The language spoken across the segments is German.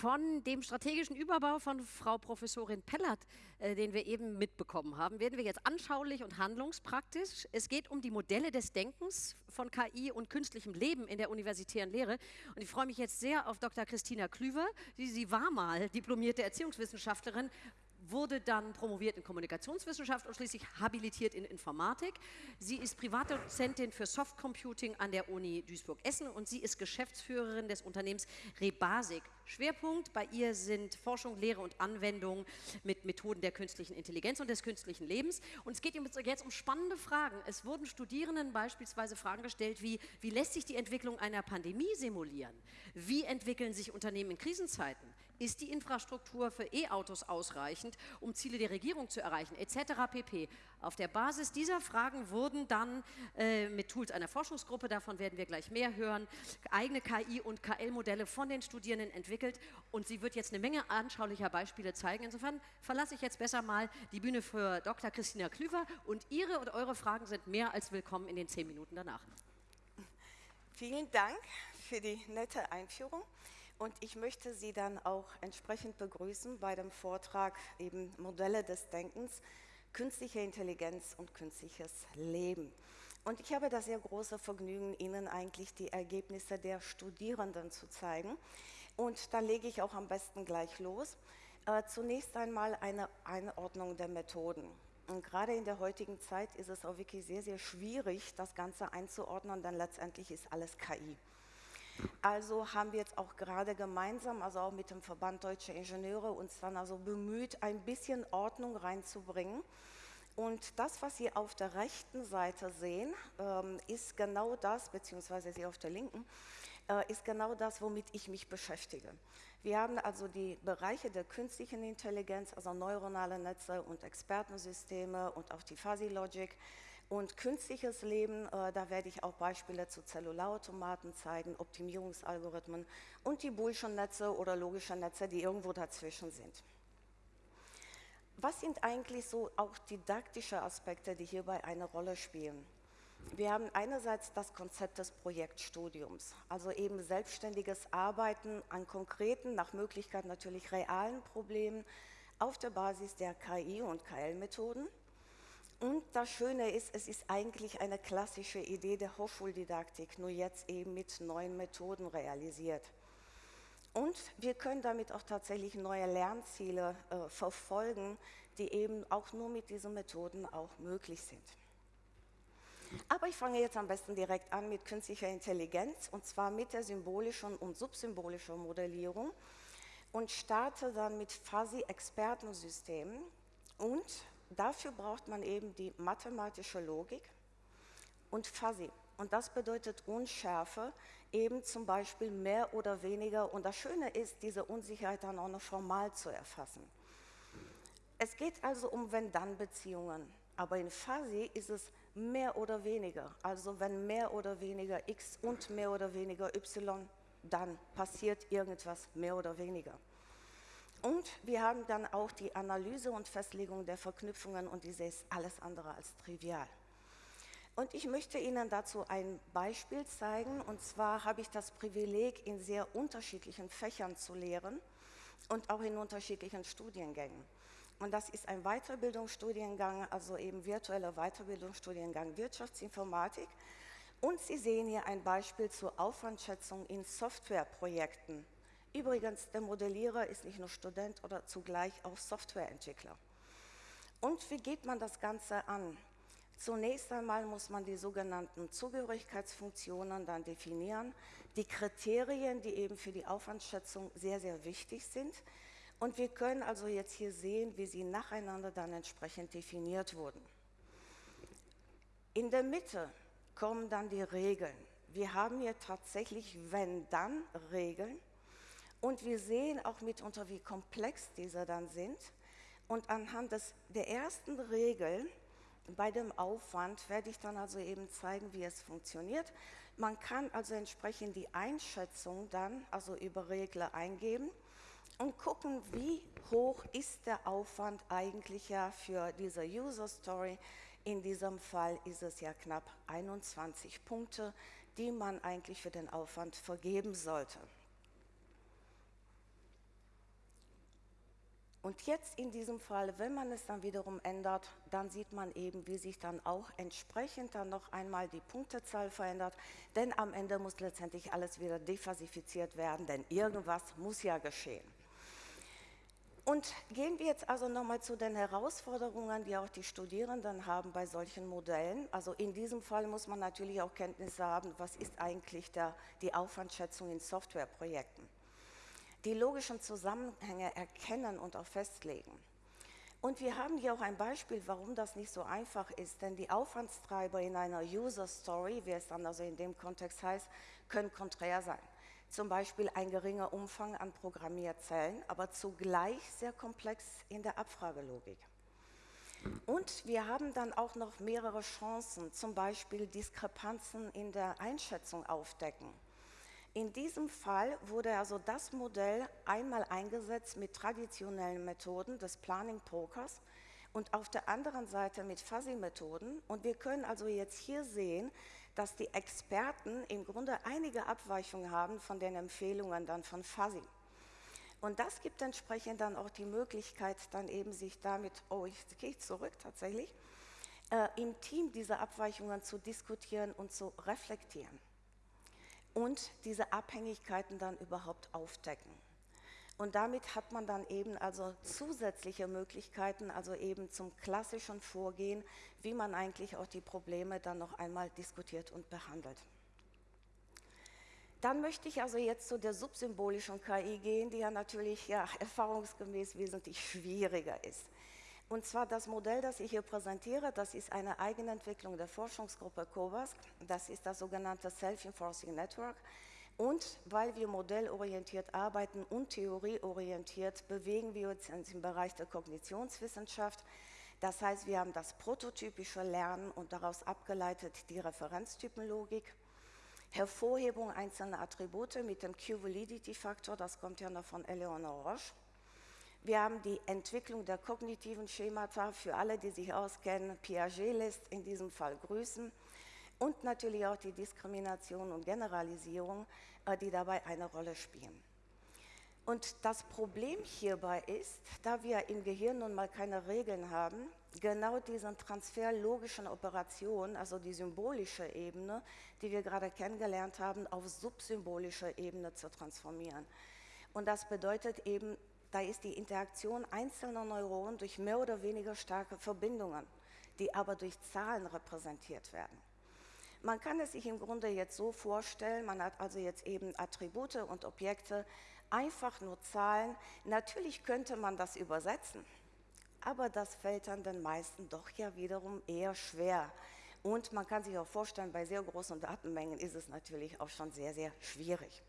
Von dem strategischen Überbau von Frau Professorin Pellert, äh, den wir eben mitbekommen haben, werden wir jetzt anschaulich und handlungspraktisch. Es geht um die Modelle des Denkens von KI und künstlichem Leben in der universitären Lehre. Und ich freue mich jetzt sehr auf Dr. Christina Klüver. Sie, sie war mal diplomierte Erziehungswissenschaftlerin wurde dann promoviert in Kommunikationswissenschaft und schließlich habilitiert in Informatik. Sie ist Privatdozentin für Softcomputing an der Uni Duisburg-Essen und sie ist Geschäftsführerin des Unternehmens Rebasic. Schwerpunkt bei ihr sind Forschung, Lehre und Anwendung mit Methoden der künstlichen Intelligenz und des künstlichen Lebens. Und es geht jetzt um spannende Fragen. Es wurden Studierenden beispielsweise Fragen gestellt wie, wie lässt sich die Entwicklung einer Pandemie simulieren? Wie entwickeln sich Unternehmen in Krisenzeiten? Ist die Infrastruktur für E-Autos ausreichend, um Ziele der Regierung zu erreichen, etc. pp. Auf der Basis dieser Fragen wurden dann äh, mit Tools einer Forschungsgruppe, davon werden wir gleich mehr hören, eigene KI- und KL-Modelle von den Studierenden entwickelt und sie wird jetzt eine Menge anschaulicher Beispiele zeigen. Insofern verlasse ich jetzt besser mal die Bühne für Dr. Christina Klüver und Ihre und eure Fragen sind mehr als willkommen in den zehn Minuten danach. Vielen Dank für die nette Einführung. Und ich möchte Sie dann auch entsprechend begrüßen bei dem Vortrag eben Modelle des Denkens, künstliche Intelligenz und künstliches Leben. Und ich habe das sehr große Vergnügen, Ihnen eigentlich die Ergebnisse der Studierenden zu zeigen. Und da lege ich auch am besten gleich los. Äh, zunächst einmal eine Einordnung der Methoden. Und gerade in der heutigen Zeit ist es auch wirklich sehr, sehr schwierig, das Ganze einzuordnen, denn letztendlich ist alles KI. Also haben wir jetzt auch gerade gemeinsam, also auch mit dem Verband Deutsche Ingenieure, uns dann also bemüht, ein bisschen Ordnung reinzubringen. Und das, was Sie auf der rechten Seite sehen, ähm, ist genau das, beziehungsweise Sie auf der linken, äh, ist genau das, womit ich mich beschäftige. Wir haben also die Bereiche der künstlichen Intelligenz, also neuronale Netze und Expertensysteme und auch die Fuzzy Logic, und künstliches Leben, äh, da werde ich auch Beispiele zu Zellularautomaten zeigen, Optimierungsalgorithmen und die Bullschen-Netze oder logische Netze, die irgendwo dazwischen sind. Was sind eigentlich so auch didaktische Aspekte, die hierbei eine Rolle spielen? Wir haben einerseits das Konzept des Projektstudiums, also eben selbstständiges Arbeiten an konkreten, nach Möglichkeit natürlich realen Problemen auf der Basis der KI- und KL-Methoden. Und das Schöne ist, es ist eigentlich eine klassische Idee der Hochschuldidaktik, nur jetzt eben mit neuen Methoden realisiert. Und wir können damit auch tatsächlich neue Lernziele äh, verfolgen, die eben auch nur mit diesen Methoden auch möglich sind. Aber ich fange jetzt am besten direkt an mit künstlicher Intelligenz und zwar mit der symbolischen und subsymbolischen Modellierung und starte dann mit Fuzzy-Expertensystemen und Dafür braucht man eben die mathematische Logik und Fuzzy. Und das bedeutet Unschärfe, eben zum Beispiel mehr oder weniger. Und das Schöne ist, diese Unsicherheit dann auch noch formal zu erfassen. Es geht also um Wenn-Dann-Beziehungen. Aber in Fuzzy ist es mehr oder weniger. Also wenn mehr oder weniger x und mehr oder weniger y, dann passiert irgendwas mehr oder weniger. Und wir haben dann auch die Analyse und Festlegung der Verknüpfungen und diese ist alles andere als trivial. Und ich möchte Ihnen dazu ein Beispiel zeigen. Und zwar habe ich das Privileg, in sehr unterschiedlichen Fächern zu lehren und auch in unterschiedlichen Studiengängen. Und das ist ein Weiterbildungsstudiengang, also eben virtueller Weiterbildungsstudiengang Wirtschaftsinformatik. Und Sie sehen hier ein Beispiel zur Aufwandschätzung in Softwareprojekten. Übrigens, der Modellierer ist nicht nur Student oder zugleich auch Softwareentwickler. Und wie geht man das Ganze an? Zunächst einmal muss man die sogenannten Zugehörigkeitsfunktionen dann definieren, die Kriterien, die eben für die Aufwandschätzung sehr, sehr wichtig sind. Und wir können also jetzt hier sehen, wie sie nacheinander dann entsprechend definiert wurden. In der Mitte kommen dann die Regeln. Wir haben hier tatsächlich Wenn-Dann-Regeln und wir sehen auch mitunter, wie komplex diese dann sind. Und anhand des, der ersten Regel bei dem Aufwand werde ich dann also eben zeigen, wie es funktioniert. Man kann also entsprechend die Einschätzung dann also über Regler eingeben und gucken, wie hoch ist der Aufwand eigentlich ja für diese User Story. In diesem Fall ist es ja knapp 21 Punkte, die man eigentlich für den Aufwand vergeben sollte. Und jetzt in diesem Fall, wenn man es dann wiederum ändert, dann sieht man eben, wie sich dann auch entsprechend dann noch einmal die Punktezahl verändert. Denn am Ende muss letztendlich alles wieder defasifiziert werden, denn irgendwas muss ja geschehen. Und gehen wir jetzt also nochmal zu den Herausforderungen, die auch die Studierenden haben bei solchen Modellen. Also in diesem Fall muss man natürlich auch Kenntnisse haben, was ist eigentlich der, die Aufwandschätzung in Softwareprojekten. Die logischen Zusammenhänge erkennen und auch festlegen. Und wir haben hier auch ein Beispiel, warum das nicht so einfach ist, denn die Aufwandstreiber in einer User Story, wie es dann also in dem Kontext heißt, können konträr sein zum Beispiel ein geringer Umfang an Programmierzellen, aber zugleich sehr komplex in der Abfragelogik. Und wir haben dann auch noch mehrere Chancen, zum Beispiel Diskrepanzen in der Einschätzung aufdecken. In diesem Fall wurde also das Modell einmal eingesetzt mit traditionellen Methoden des Planning Pokers und auf der anderen Seite mit Fuzzy-Methoden. Und wir können also jetzt hier sehen, dass die Experten im Grunde einige Abweichungen haben von den Empfehlungen dann von Fuzzy. Und das gibt entsprechend dann auch die Möglichkeit, dann eben sich damit, oh, jetzt gehe ich zurück tatsächlich, äh, im Team diese Abweichungen zu diskutieren und zu reflektieren und diese Abhängigkeiten dann überhaupt aufdecken. Und damit hat man dann eben also zusätzliche Möglichkeiten, also eben zum klassischen Vorgehen, wie man eigentlich auch die Probleme dann noch einmal diskutiert und behandelt. Dann möchte ich also jetzt zu der subsymbolischen KI gehen, die ja natürlich ja, erfahrungsgemäß wesentlich schwieriger ist. Und zwar das Modell, das ich hier präsentiere, das ist eine Eigenentwicklung der Forschungsgruppe COVASC. Das ist das sogenannte Self-Enforcing Network. Und weil wir modellorientiert arbeiten und theorieorientiert, bewegen wir uns im Bereich der Kognitionswissenschaft. Das heißt, wir haben das prototypische Lernen und daraus abgeleitet die Referenztypenlogik. Hervorhebung einzelner Attribute mit dem Q-Validity-Faktor, das kommt ja noch von Eleonore Roche. Wir haben die Entwicklung der kognitiven Schemata für alle, die sich auskennen. Piaget lässt in diesem Fall grüßen und natürlich auch die Diskrimination und Generalisierung, äh, die dabei eine Rolle spielen. Und das Problem hierbei ist, da wir im Gehirn nun mal keine Regeln haben, genau diesen Transfer logischen Operationen, also die symbolische Ebene, die wir gerade kennengelernt haben, auf subsymbolische Ebene zu transformieren. Und das bedeutet eben, da ist die Interaktion einzelner Neuronen durch mehr oder weniger starke Verbindungen, die aber durch Zahlen repräsentiert werden. Man kann es sich im Grunde jetzt so vorstellen, man hat also jetzt eben Attribute und Objekte, einfach nur Zahlen. Natürlich könnte man das übersetzen, aber das fällt dann den meisten doch ja wiederum eher schwer. Und man kann sich auch vorstellen, bei sehr großen Datenmengen ist es natürlich auch schon sehr, sehr schwierig.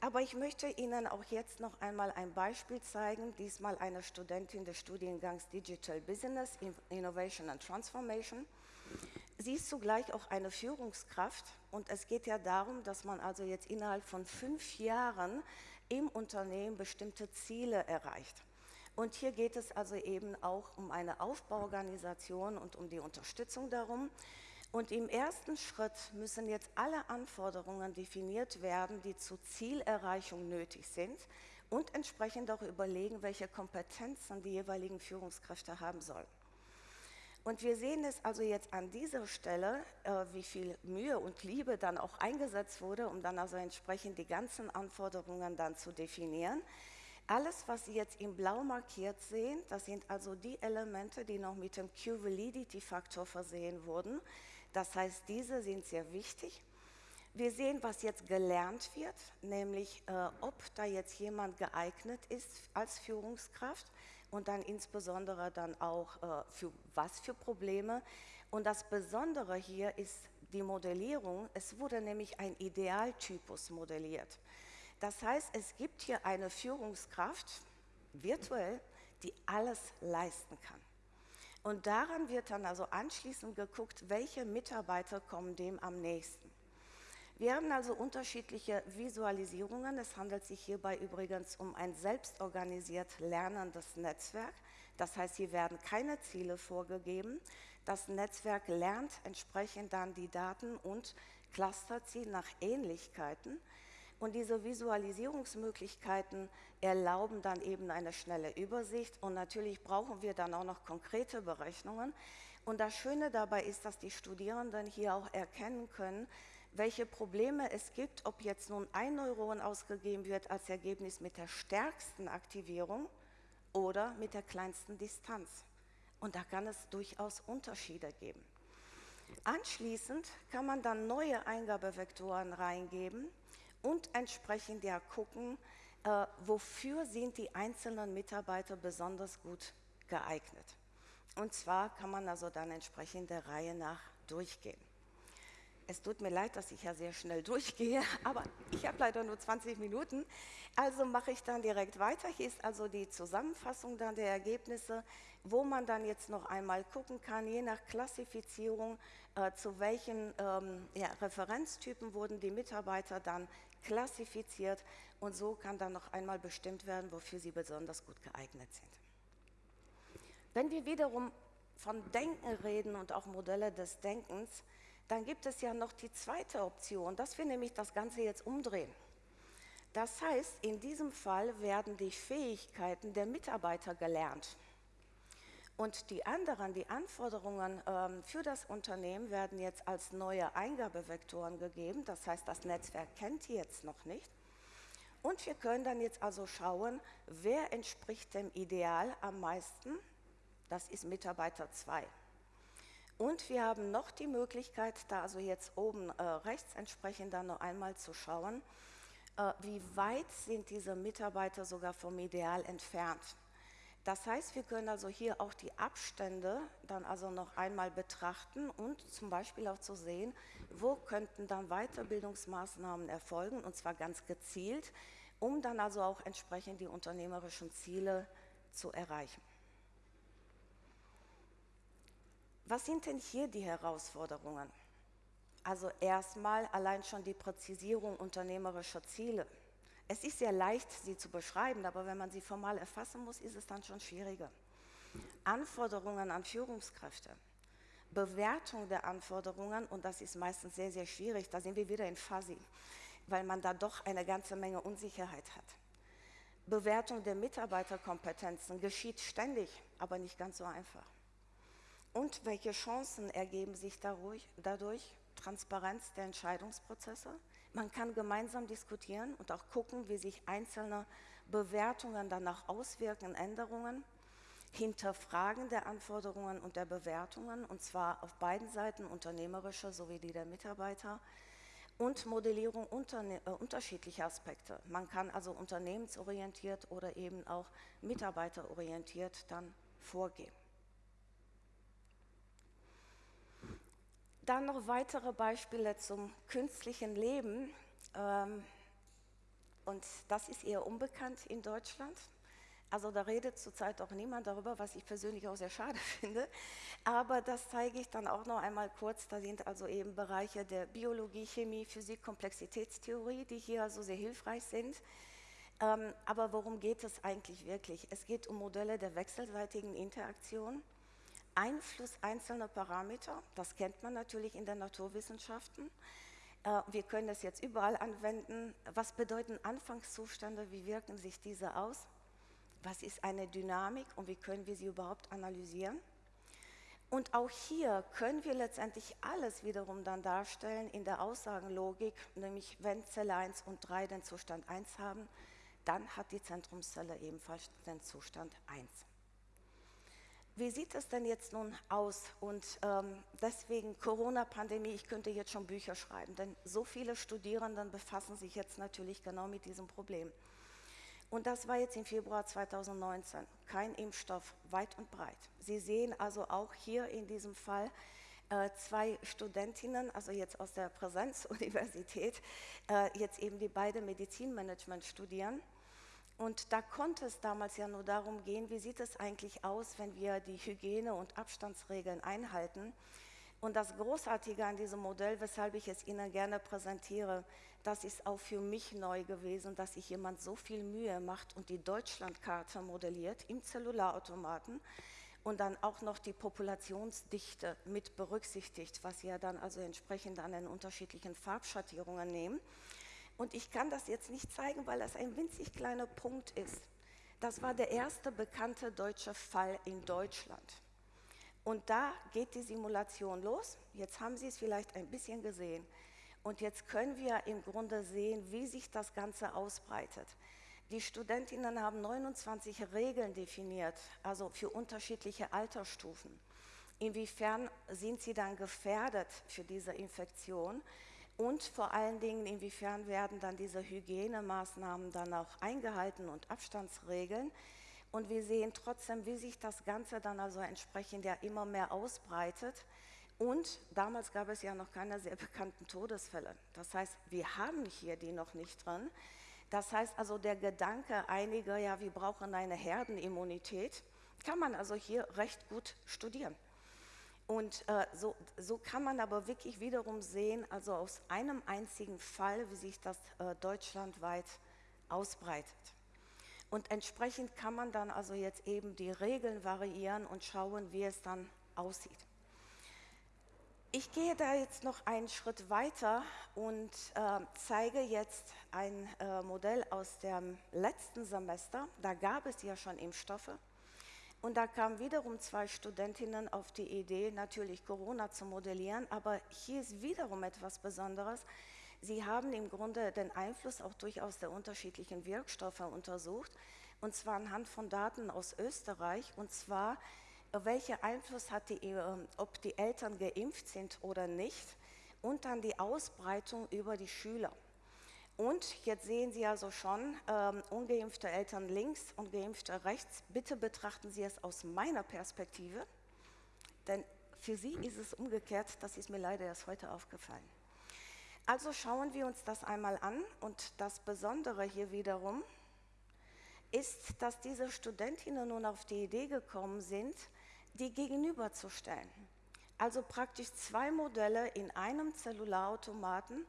Aber ich möchte Ihnen auch jetzt noch einmal ein Beispiel zeigen, diesmal eine Studentin des Studiengangs Digital Business, Innovation and Transformation. Sie ist zugleich auch eine Führungskraft und es geht ja darum, dass man also jetzt innerhalb von fünf Jahren im Unternehmen bestimmte Ziele erreicht. Und hier geht es also eben auch um eine Aufbauorganisation und um die Unterstützung darum. Und im ersten Schritt müssen jetzt alle Anforderungen definiert werden, die zur Zielerreichung nötig sind und entsprechend auch überlegen, welche Kompetenzen die jeweiligen Führungskräfte haben sollen. Und wir sehen es also jetzt an dieser Stelle, äh, wie viel Mühe und Liebe dann auch eingesetzt wurde, um dann also entsprechend die ganzen Anforderungen dann zu definieren. Alles, was Sie jetzt in blau markiert sehen, das sind also die Elemente, die noch mit dem Q-Validity-Faktor versehen wurden. Das heißt, diese sind sehr wichtig. Wir sehen, was jetzt gelernt wird, nämlich äh, ob da jetzt jemand geeignet ist als Führungskraft und dann insbesondere dann auch äh, für was für Probleme. Und das Besondere hier ist die Modellierung. Es wurde nämlich ein Idealtypus modelliert. Das heißt, es gibt hier eine Führungskraft, virtuell, die alles leisten kann. Und daran wird dann also anschließend geguckt, welche Mitarbeiter kommen dem am nächsten. Wir haben also unterschiedliche Visualisierungen. Es handelt sich hierbei übrigens um ein selbstorganisiert lernendes Netzwerk. Das heißt, hier werden keine Ziele vorgegeben. Das Netzwerk lernt entsprechend dann die Daten und clustert sie nach Ähnlichkeiten. Und diese Visualisierungsmöglichkeiten erlauben dann eben eine schnelle Übersicht. Und natürlich brauchen wir dann auch noch konkrete Berechnungen. Und das Schöne dabei ist, dass die Studierenden hier auch erkennen können, welche Probleme es gibt, ob jetzt nun ein Neuron ausgegeben wird als Ergebnis mit der stärksten Aktivierung oder mit der kleinsten Distanz. Und da kann es durchaus Unterschiede geben. Anschließend kann man dann neue Eingabevektoren reingeben und entsprechend ja gucken, äh, wofür sind die einzelnen Mitarbeiter besonders gut geeignet. Und zwar kann man also dann entsprechend der Reihe nach durchgehen. Es tut mir leid, dass ich ja sehr schnell durchgehe, aber ich habe leider nur 20 Minuten. Also mache ich dann direkt weiter. Hier ist also die Zusammenfassung dann der Ergebnisse, wo man dann jetzt noch einmal gucken kann, je nach Klassifizierung, äh, zu welchen ähm, ja, Referenztypen wurden die Mitarbeiter dann klassifiziert und so kann dann noch einmal bestimmt werden, wofür sie besonders gut geeignet sind. Wenn wir wiederum von Denken reden und auch Modelle des Denkens, dann gibt es ja noch die zweite Option, dass wir nämlich das Ganze jetzt umdrehen. Das heißt, in diesem Fall werden die Fähigkeiten der Mitarbeiter gelernt. Und die anderen, die Anforderungen ähm, für das Unternehmen werden jetzt als neue Eingabevektoren gegeben. Das heißt, das Netzwerk kennt die jetzt noch nicht. Und wir können dann jetzt also schauen, wer entspricht dem Ideal am meisten. Das ist Mitarbeiter 2. Und wir haben noch die Möglichkeit, da also jetzt oben äh, rechts entsprechend dann noch einmal zu schauen, äh, wie weit sind diese Mitarbeiter sogar vom Ideal entfernt. Das heißt, wir können also hier auch die Abstände dann also noch einmal betrachten und zum Beispiel auch zu sehen, wo könnten dann Weiterbildungsmaßnahmen erfolgen und zwar ganz gezielt, um dann also auch entsprechend die unternehmerischen Ziele zu erreichen. Was sind denn hier die Herausforderungen? Also erstmal allein schon die Präzisierung unternehmerischer Ziele. Es ist sehr leicht, sie zu beschreiben, aber wenn man sie formal erfassen muss, ist es dann schon schwieriger. Anforderungen an Führungskräfte, Bewertung der Anforderungen, und das ist meistens sehr, sehr schwierig, da sind wir wieder in Fuzzy, weil man da doch eine ganze Menge Unsicherheit hat. Bewertung der Mitarbeiterkompetenzen geschieht ständig, aber nicht ganz so einfach. Und welche Chancen ergeben sich dadurch? Transparenz der Entscheidungsprozesse. Man kann gemeinsam diskutieren und auch gucken, wie sich einzelne Bewertungen danach auswirken, Änderungen. Hinterfragen der Anforderungen und der Bewertungen, und zwar auf beiden Seiten, unternehmerischer sowie die der Mitarbeiter. Und Modellierung äh, unterschiedlicher Aspekte. Man kann also unternehmensorientiert oder eben auch mitarbeiterorientiert dann vorgehen. Dann noch weitere Beispiele zum künstlichen Leben. Ähm, und das ist eher unbekannt in Deutschland. Also da redet zurzeit auch niemand darüber, was ich persönlich auch sehr schade finde. Aber das zeige ich dann auch noch einmal kurz. Da sind also eben Bereiche der Biologie, Chemie, Physik, Komplexitätstheorie, die hier also sehr hilfreich sind. Ähm, aber worum geht es eigentlich wirklich? Es geht um Modelle der wechselseitigen Interaktion Einfluss einzelner Parameter, das kennt man natürlich in den Naturwissenschaften. Äh, wir können das jetzt überall anwenden. Was bedeuten Anfangszustände? Wie wirken sich diese aus? Was ist eine Dynamik und wie können wir sie überhaupt analysieren? Und auch hier können wir letztendlich alles wiederum dann darstellen in der Aussagenlogik, nämlich wenn Zelle 1 und 3 den Zustand 1 haben, dann hat die Zentrumszelle ebenfalls den Zustand 1. Wie sieht es denn jetzt nun aus? Und ähm, deswegen Corona-Pandemie, ich könnte jetzt schon Bücher schreiben, denn so viele Studierenden befassen sich jetzt natürlich genau mit diesem Problem. Und das war jetzt im Februar 2019. Kein Impfstoff, weit und breit. Sie sehen also auch hier in diesem Fall äh, zwei Studentinnen, also jetzt aus der Präsenzuniversität, äh, jetzt eben die beide Medizinmanagement studieren und da konnte es damals ja nur darum gehen, wie sieht es eigentlich aus, wenn wir die Hygiene- und Abstandsregeln einhalten. Und das Großartige an diesem Modell, weshalb ich es Ihnen gerne präsentiere, das ist auch für mich neu gewesen, dass sich jemand so viel Mühe macht und die Deutschlandkarte modelliert im Zellularautomaten und dann auch noch die Populationsdichte mit berücksichtigt, was wir dann also entsprechend an den unterschiedlichen Farbschattierungen nehmen. Und ich kann das jetzt nicht zeigen, weil das ein winzig kleiner Punkt ist. Das war der erste bekannte deutsche Fall in Deutschland. Und da geht die Simulation los. Jetzt haben Sie es vielleicht ein bisschen gesehen. Und jetzt können wir im Grunde sehen, wie sich das Ganze ausbreitet. Die Studentinnen haben 29 Regeln definiert, also für unterschiedliche Altersstufen. Inwiefern sind sie dann gefährdet für diese Infektion? Und vor allen Dingen, inwiefern werden dann diese Hygienemaßnahmen dann auch eingehalten und Abstandsregeln? Und wir sehen trotzdem, wie sich das Ganze dann also entsprechend ja immer mehr ausbreitet. Und damals gab es ja noch keine sehr bekannten Todesfälle. Das heißt, wir haben hier die noch nicht drin. Das heißt also, der Gedanke einiger, ja, wir brauchen eine Herdenimmunität, kann man also hier recht gut studieren. Und äh, so, so, kann man aber wirklich wiederum sehen, also aus einem einzigen Fall, wie sich das äh, deutschlandweit ausbreitet. Und entsprechend kann man dann also jetzt eben die Regeln variieren und schauen, wie es dann aussieht. Ich gehe da jetzt noch einen Schritt weiter und äh, zeige jetzt ein äh, Modell aus dem letzten Semester. Da gab es ja schon Impfstoffe. Und da kamen wiederum zwei Studentinnen auf die Idee, natürlich Corona zu modellieren. Aber hier ist wiederum etwas Besonderes. Sie haben im Grunde den Einfluss auch durchaus der unterschiedlichen Wirkstoffe untersucht. Und zwar anhand von Daten aus Österreich. Und zwar welcher Einfluss hat die, ähm, ob die Eltern geimpft sind oder nicht und dann die Ausbreitung über die Schüler. Und jetzt sehen Sie also schon, ähm, ungeimpfte Eltern links und geimpfte rechts. Bitte betrachten Sie es aus meiner Perspektive, denn für Sie ist es umgekehrt, das ist mir leider erst heute aufgefallen. Also schauen wir uns das einmal an und das Besondere hier wiederum ist, dass diese Studentinnen nun auf die Idee gekommen sind, die gegenüberzustellen. Also praktisch zwei Modelle in einem Zellularautomaten,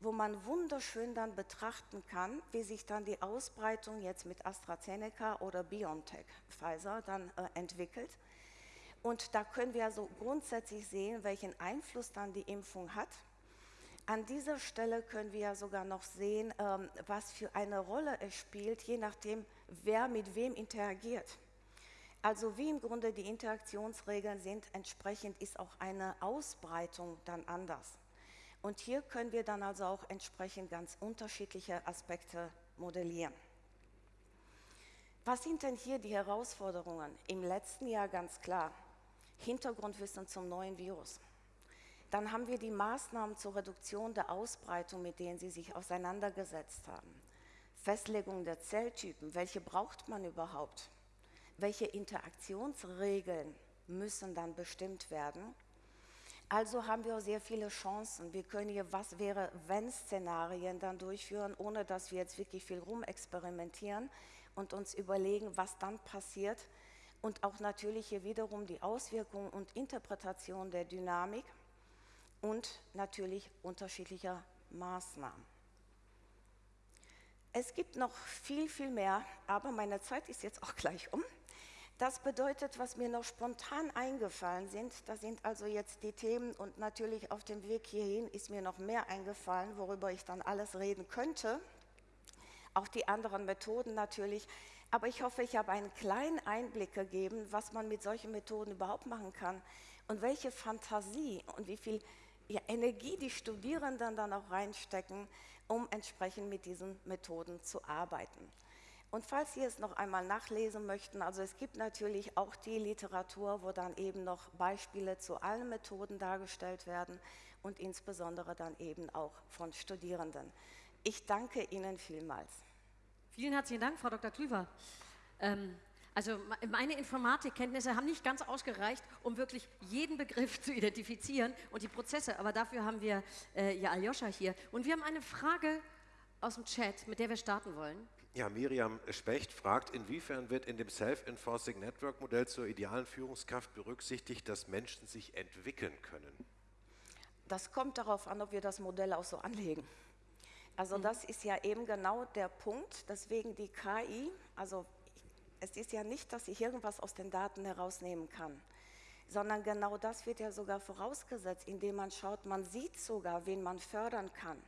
wo man wunderschön dann betrachten kann, wie sich dann die Ausbreitung jetzt mit AstraZeneca oder BioNTech, Pfizer, dann äh, entwickelt. Und da können wir also grundsätzlich sehen, welchen Einfluss dann die Impfung hat. An dieser Stelle können wir ja sogar noch sehen, ähm, was für eine Rolle es spielt, je nachdem, wer mit wem interagiert. Also wie im Grunde die Interaktionsregeln sind, entsprechend ist auch eine Ausbreitung dann anders. Und hier können wir dann also auch entsprechend ganz unterschiedliche Aspekte modellieren. Was sind denn hier die Herausforderungen? Im letzten Jahr ganz klar, Hintergrundwissen zum neuen Virus. Dann haben wir die Maßnahmen zur Reduktion der Ausbreitung, mit denen Sie sich auseinandergesetzt haben. Festlegung der Zelltypen, welche braucht man überhaupt? welche Interaktionsregeln müssen dann bestimmt werden. Also haben wir sehr viele Chancen. Wir können hier was wäre wenn Szenarien dann durchführen, ohne dass wir jetzt wirklich viel rumexperimentieren und uns überlegen, was dann passiert. Und auch natürlich hier wiederum die Auswirkungen und Interpretation der Dynamik und natürlich unterschiedlicher Maßnahmen. Es gibt noch viel, viel mehr, aber meine Zeit ist jetzt auch gleich um. Das bedeutet, was mir noch spontan eingefallen sind, das sind also jetzt die Themen und natürlich auf dem Weg hierhin ist mir noch mehr eingefallen, worüber ich dann alles reden könnte. Auch die anderen Methoden natürlich. Aber ich hoffe, ich habe einen kleinen Einblick gegeben, was man mit solchen Methoden überhaupt machen kann und welche Fantasie und wie viel ja, Energie die Studierenden dann auch reinstecken, um entsprechend mit diesen Methoden zu arbeiten. Und falls Sie es noch einmal nachlesen möchten, also es gibt natürlich auch die Literatur, wo dann eben noch Beispiele zu allen Methoden dargestellt werden und insbesondere dann eben auch von Studierenden. Ich danke Ihnen vielmals. Vielen herzlichen Dank, Frau Dr. Klüver. Ähm, also meine Informatikkenntnisse haben nicht ganz ausgereicht, um wirklich jeden Begriff zu identifizieren und die Prozesse, aber dafür haben wir äh, ja Aljoscha hier. Und wir haben eine Frage aus dem Chat, mit der wir starten wollen. Ja, Miriam Specht fragt, inwiefern wird in dem Self-Enforcing Network Modell zur idealen Führungskraft berücksichtigt, dass Menschen sich entwickeln können? Das kommt darauf an, ob wir das Modell auch so anlegen. Also mhm. das ist ja eben genau der Punkt, deswegen die KI, also es ist ja nicht, dass ich irgendwas aus den Daten herausnehmen kann, sondern genau das wird ja sogar vorausgesetzt, indem man schaut, man sieht sogar, wen man fördern kann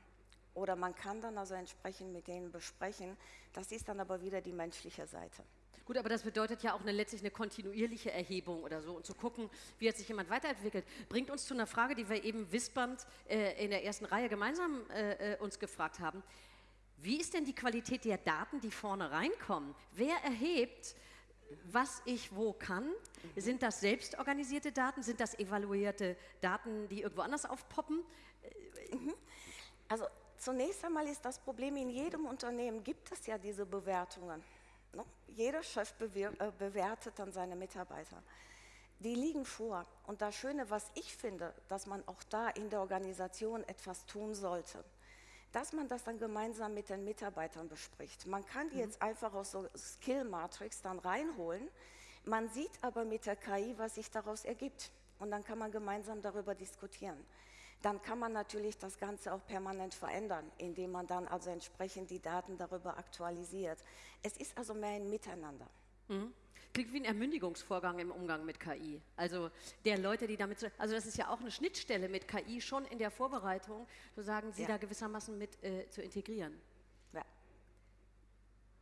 Oder man kann dann also entsprechend mit denen besprechen. Das ist dann aber wieder die menschliche Seite. Gut, aber das bedeutet ja auch eine, letztlich eine kontinuierliche Erhebung oder so und zu gucken, wie hat sich jemand weiterentwickelt. Bringt uns zu einer Frage, die wir eben wispernd äh, in der ersten Reihe gemeinsam äh, äh uns gefragt haben. Wie ist denn die Qualität der Daten, die vorne reinkommen? Wer erhebt, was ich wo kann? Sind das selbstorganisierte Daten? Sind das evaluierte Daten, die irgendwo anders aufpoppen? Mhm. Also zunächst einmal ist das Problem, in jedem Unternehmen gibt es ja diese Bewertungen. Ne? Jeder Chef äh, bewertet dann seine Mitarbeiter. Die liegen vor. Und das Schöne, was ich finde, dass man auch da in der Organisation etwas tun sollte, dass man das dann gemeinsam mit den Mitarbeitern bespricht. Man kann die mhm. jetzt einfach aus so Skill Matrix dann reinholen. Man sieht aber mit der KI, was sich daraus ergibt. Und dann kann man gemeinsam darüber diskutieren. Dann kann man natürlich das Ganze auch permanent verändern, indem man dann also entsprechend die Daten darüber aktualisiert. Es ist also mehr ein Miteinander. Mhm. Klingt wie ein Ermündigungsvorgang im Umgang mit KI. Also der Leute, die damit, also das ist ja auch eine Schnittstelle mit KI schon in der Vorbereitung, sozusagen sie ja. da gewissermaßen mit äh, zu integrieren.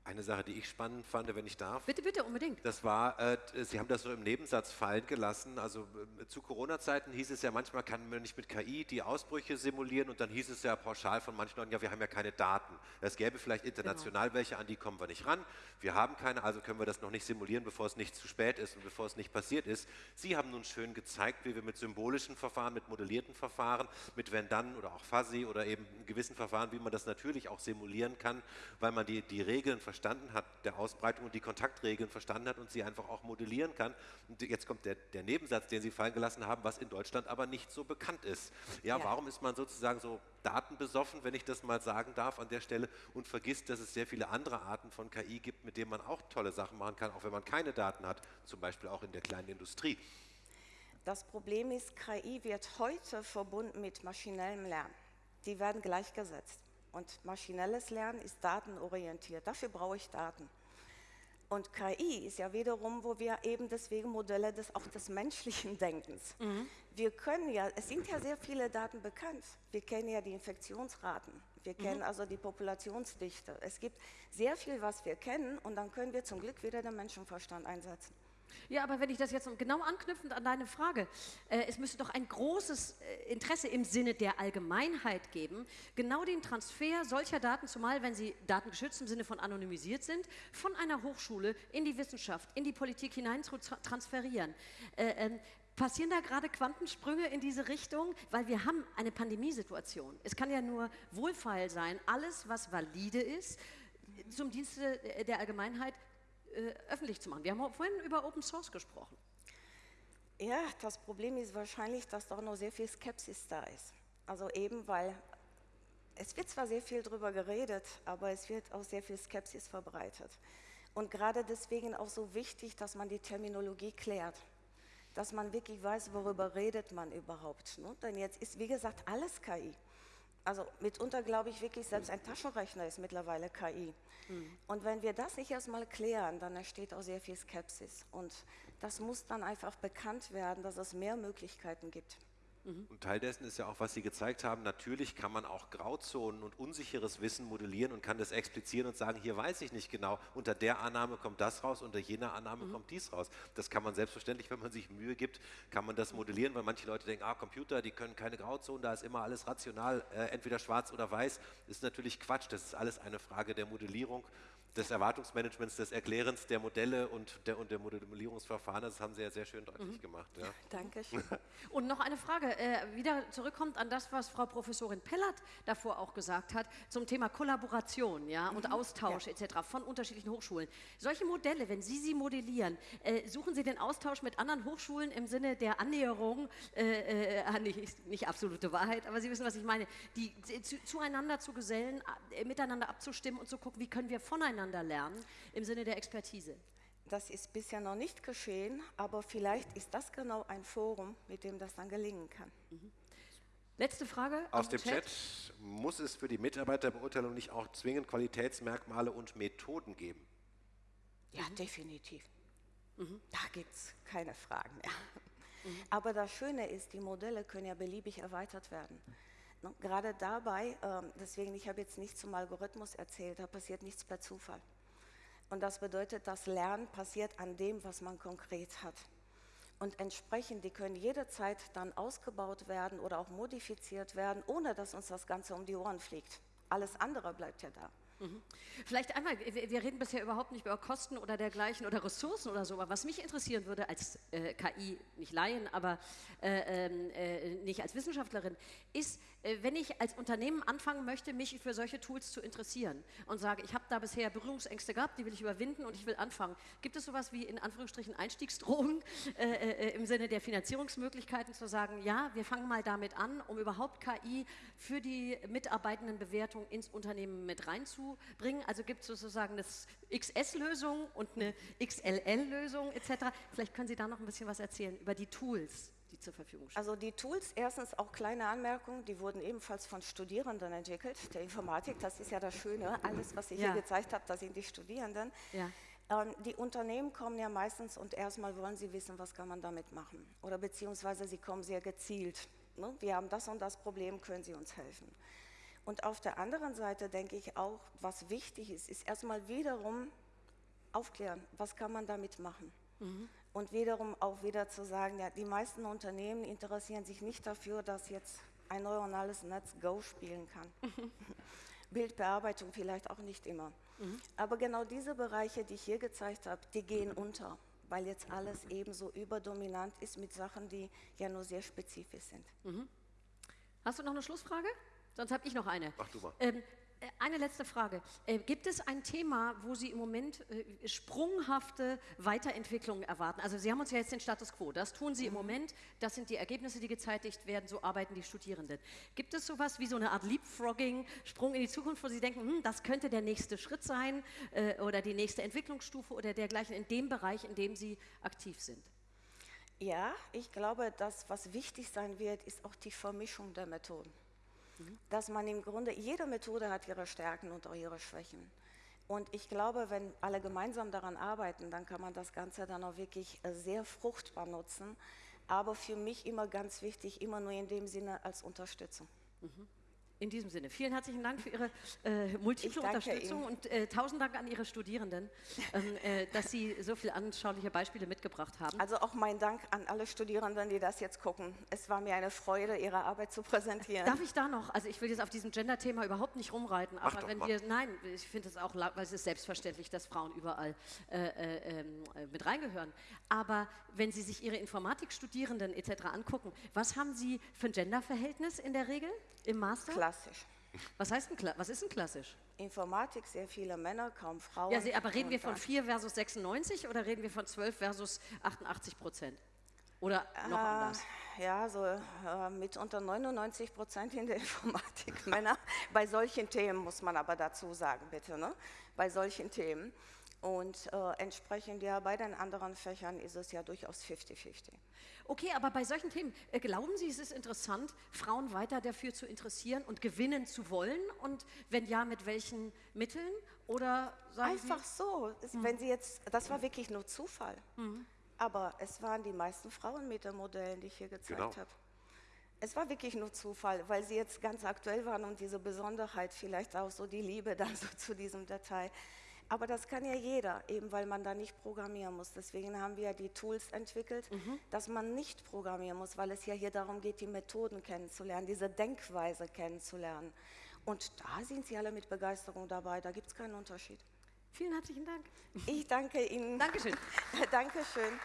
Eine Sache, die ich spannend fand, wenn ich darf. Bitte, bitte, unbedingt. Das war, äh, Sie haben das so im Nebensatz fallen gelassen. Also äh, zu Corona-Zeiten hieß es ja, manchmal kann man nicht mit KI die Ausbrüche simulieren und dann hieß es ja pauschal von manchen Leuten, ja, wir haben ja keine Daten. Es gäbe vielleicht international genau. welche, an die kommen wir nicht ran. Wir haben keine, also können wir das noch nicht simulieren, bevor es nicht zu spät ist und bevor es nicht passiert ist. Sie haben nun schön gezeigt, wie wir mit symbolischen Verfahren, mit modellierten Verfahren, mit Wenn dann oder auch Fuzzy oder eben gewissen Verfahren, wie man das natürlich auch simulieren kann, weil man die, die Regeln verstanden hat, der Ausbreitung und die Kontaktregeln verstanden hat und sie einfach auch modellieren kann. Und jetzt kommt der, der Nebensatz, den Sie fallen gelassen haben, was in Deutschland aber nicht so bekannt ist. Ja, ja, warum ist man sozusagen so datenbesoffen, wenn ich das mal sagen darf an der Stelle, und vergisst, dass es sehr viele andere Arten von KI gibt, mit denen man auch tolle Sachen machen kann, auch wenn man keine Daten hat, zum Beispiel auch in der kleinen Industrie. Das Problem ist, KI wird heute verbunden mit maschinellem Lernen. Die werden gleichgesetzt. Und maschinelles Lernen ist datenorientiert. Dafür brauche ich Daten. Und KI ist ja wiederum, wo wir eben deswegen Modelle des, auch des menschlichen Denkens. Mhm. Wir können ja, es sind ja sehr viele Daten bekannt. Wir kennen ja die Infektionsraten. Wir kennen mhm. also die Populationsdichte. Es gibt sehr viel, was wir kennen und dann können wir zum Glück wieder den Menschenverstand einsetzen. Ja, aber wenn ich das jetzt genau anknüpfend an deine Frage, äh, es müsste doch ein großes äh, Interesse im Sinne der Allgemeinheit geben, genau den Transfer solcher Daten, zumal wenn sie datengeschützt im Sinne von anonymisiert sind, von einer Hochschule in die Wissenschaft, in die Politik hinein zu transferieren. Äh, äh, Passieren da gerade Quantensprünge in diese Richtung? Weil wir haben eine Pandemiesituation. Es kann ja nur wohlfeil sein, alles, was valide ist, zum Dienste der Allgemeinheit äh, öffentlich zu machen. Wir haben vorhin über Open Source gesprochen. Ja, das Problem ist wahrscheinlich, dass doch noch sehr viel Skepsis da ist. Also eben, weil es wird zwar sehr viel darüber geredet, aber es wird auch sehr viel Skepsis verbreitet. Und gerade deswegen auch so wichtig, dass man die Terminologie klärt, dass man wirklich weiß, worüber redet man überhaupt. Ne? Denn jetzt ist, wie gesagt, alles KI. Also mitunter glaube ich wirklich, selbst ein Taschenrechner ist mittlerweile KI. Mhm. Und wenn wir das nicht erstmal klären, dann entsteht auch sehr viel Skepsis. Und das muss dann einfach bekannt werden, dass es mehr Möglichkeiten gibt. Mhm. Und Teil dessen ist ja auch, was Sie gezeigt haben, natürlich kann man auch Grauzonen und unsicheres Wissen modellieren und kann das explizieren und sagen, hier weiß ich nicht genau, unter der Annahme kommt das raus, unter jener Annahme mhm. kommt dies raus. Das kann man selbstverständlich, wenn man sich Mühe gibt, kann man das modellieren, weil manche Leute denken, ah, Computer, die können keine Grauzonen, da ist immer alles rational, äh, entweder schwarz oder weiß. Das ist natürlich Quatsch, das ist alles eine Frage der Modellierung des Erwartungsmanagements, des Erklärens der Modelle und der, und der Modellierungsverfahren. Das haben Sie ja sehr schön deutlich mhm. gemacht. Ja. Dankeschön. Und noch eine Frage, äh, wieder zurückkommt an das, was Frau Professorin Pellert davor auch gesagt hat, zum Thema Kollaboration ja, und mhm. Austausch ja. etc. von unterschiedlichen Hochschulen. Solche Modelle, wenn Sie sie modellieren, äh, suchen Sie den Austausch mit anderen Hochschulen im Sinne der Annäherung, äh, äh nicht, nicht, absolute Wahrheit, aber Sie wissen, was ich meine, die zu, zueinander zu gesellen, äh, miteinander abzustimmen und zu gucken, wie können wir voneinander voneinander lernen im Sinne der Expertise? Das ist bisher noch nicht geschehen, aber vielleicht ist das genau ein Forum, mit dem das dann gelingen kann. Mhm. Letzte Frage aus dem Chat. Chat. Muss es für die Mitarbeiterbeurteilung nicht auch zwingend Qualitätsmerkmale und Methoden geben? Ja, mhm. definitiv. Mhm. Da gibt es keine Fragen mehr. Mhm. Aber das Schöne ist, die Modelle können ja beliebig erweitert werden. Ne? Gerade dabei, ähm, deswegen, ich habe jetzt nichts zum Algorithmus erzählt, da passiert nichts per Zufall. Und das bedeutet, das Lernen passiert an dem, was man konkret hat. Und entsprechend, die können jederzeit dann ausgebaut werden oder auch modifiziert werden, ohne dass uns das Ganze um die Ohren fliegt. Alles andere bleibt ja da. Mhm. Vielleicht einmal, wir reden bisher überhaupt nicht über Kosten oder dergleichen oder Ressourcen oder so, aber was mich interessieren würde als äh, KI, nicht Laien, aber äh, ähm, äh, nicht als Wissenschaftlerin, ist, äh, wenn ich als Unternehmen anfangen möchte, mich für solche Tools zu interessieren und sage, ich habe da bisher Berührungsängste gehabt, die will ich überwinden und ich will anfangen. Gibt es sowas wie in Anführungsstrichen Einstiegsdrohungen äh, äh, im Sinne der Finanzierungsmöglichkeiten zu sagen, ja, wir fangen mal damit an, um überhaupt KI für die Mitarbeitendenbewertung ins Unternehmen mit reinzubringen? Also gibt es sozusagen eine XS-Lösung und eine XLL-Lösung etc. Vielleicht können Sie da noch ein bisschen was erzählen über die Tools die zur Verfügung stehen? Also die Tools, erstens auch kleine Anmerkungen, die wurden ebenfalls von Studierenden entwickelt, der Informatik, das ist ja das Schöne, alles, was ich ja. hier gezeigt habe, das sind die Studierenden. Ja. Ähm, die Unternehmen kommen ja meistens und erstmal wollen sie wissen, was kann man damit machen. Oder beziehungsweise sie kommen sehr gezielt. Ne? Wir haben das und das Problem, können Sie uns helfen? Und auf der anderen Seite denke ich auch, was wichtig ist, ist erstmal wiederum aufklären, was kann man damit machen. Mhm. Und wiederum auch wieder zu sagen, ja, die meisten Unternehmen interessieren sich nicht dafür, dass jetzt ein neuronales Netz Go spielen kann. Bildbearbeitung vielleicht auch nicht immer. Mhm. Aber genau diese Bereiche, die ich hier gezeigt habe, die gehen unter, weil jetzt alles ebenso überdominant ist mit Sachen, die ja nur sehr spezifisch sind. Mhm. Hast du noch eine Schlussfrage? Sonst habe ich noch eine. Mach du mal. Ähm, äh, eine letzte Frage. Äh, gibt es ein Thema, wo Sie im Moment äh, sprunghafte Weiterentwicklungen erwarten? Also Sie haben uns ja jetzt den Status quo. Das tun Sie im mhm. Moment. Das sind die Ergebnisse, die gezeitigt werden. So arbeiten die Studierenden. Gibt es sowas wie so eine Art Leapfrogging, Sprung in die Zukunft, wo Sie denken, hm, das könnte der nächste Schritt sein äh, oder die nächste Entwicklungsstufe oder dergleichen in dem Bereich, in dem Sie aktiv sind? Ja, ich glaube, das, was wichtig sein wird, ist auch die Vermischung der Methoden dass man im Grunde, jede Methode hat ihre Stärken und auch ihre Schwächen. Und ich glaube, wenn alle gemeinsam daran arbeiten, dann kann man das Ganze dann auch wirklich äh, sehr fruchtbar nutzen. Aber für mich immer ganz wichtig, immer nur in dem Sinne als Unterstützung. Mhm. In diesem Sinne, vielen herzlichen Dank für Ihre äh, multiple Unterstützung Ihnen. und äh, tausend Dank an Ihre Studierenden, ähm, äh, dass Sie so viele anschauliche Beispiele mitgebracht haben. Also auch mein Dank an alle Studierenden, die das jetzt gucken. Es war mir eine Freude, Ihre Arbeit zu präsentieren. Darf ich da noch, also ich will jetzt auf diesem Gender-Thema überhaupt nicht rumreiten, aber doch, wenn mach. wir, nein, ich finde es auch, weil es ist selbstverständlich, dass Frauen überall äh, äh, ähm, mit reingehören. Aber wenn Sie sich Ihre Informatikstudierenden etc. angucken, was haben Sie für ein Gender-Verhältnis in der Regel im Master? Klar klassisch. Was heißt denn, was ist denn klassisch? Informatik, sehr viele Männer, kaum Frauen. Ja, aber reden wir von 4 versus 96 oder reden wir von 12 versus 88 Prozent? Oder noch äh, anders? Ja, so äh, mit unter 99 Prozent in der Informatik Männer. Bei solchen Themen muss man aber dazu sagen, bitte, ne? bei solchen Themen. Und äh, entsprechend ja bei den anderen Fächern ist es ja durchaus 50-50. Okay, aber bei solchen Themen, äh, glauben Sie, es ist interessant, Frauen weiter dafür zu interessieren und gewinnen zu wollen? Und wenn ja, mit welchen Mitteln? Oder Einfach Sie? so. Mhm. Wenn Sie jetzt, das war wirklich nur Zufall. Mhm. Aber es waren die meisten Frauen mit den Modellen, die ich hier gezeigt genau. habe. Es war wirklich nur Zufall, weil sie jetzt ganz aktuell waren und diese Besonderheit, vielleicht auch so die Liebe dann so zu diesem Detail. Aber das kann ja jeder, eben weil man da nicht programmieren muss. Deswegen haben wir ja die Tools entwickelt, mhm. dass man nicht programmieren muss, weil es ja hier darum geht, die Methoden kennenzulernen, diese Denkweise kennenzulernen. Und da sind Sie alle mit Begeisterung dabei, da gibt es keinen Unterschied. Vielen herzlichen Dank. Ich danke Ihnen. Dankeschön. Dankeschön.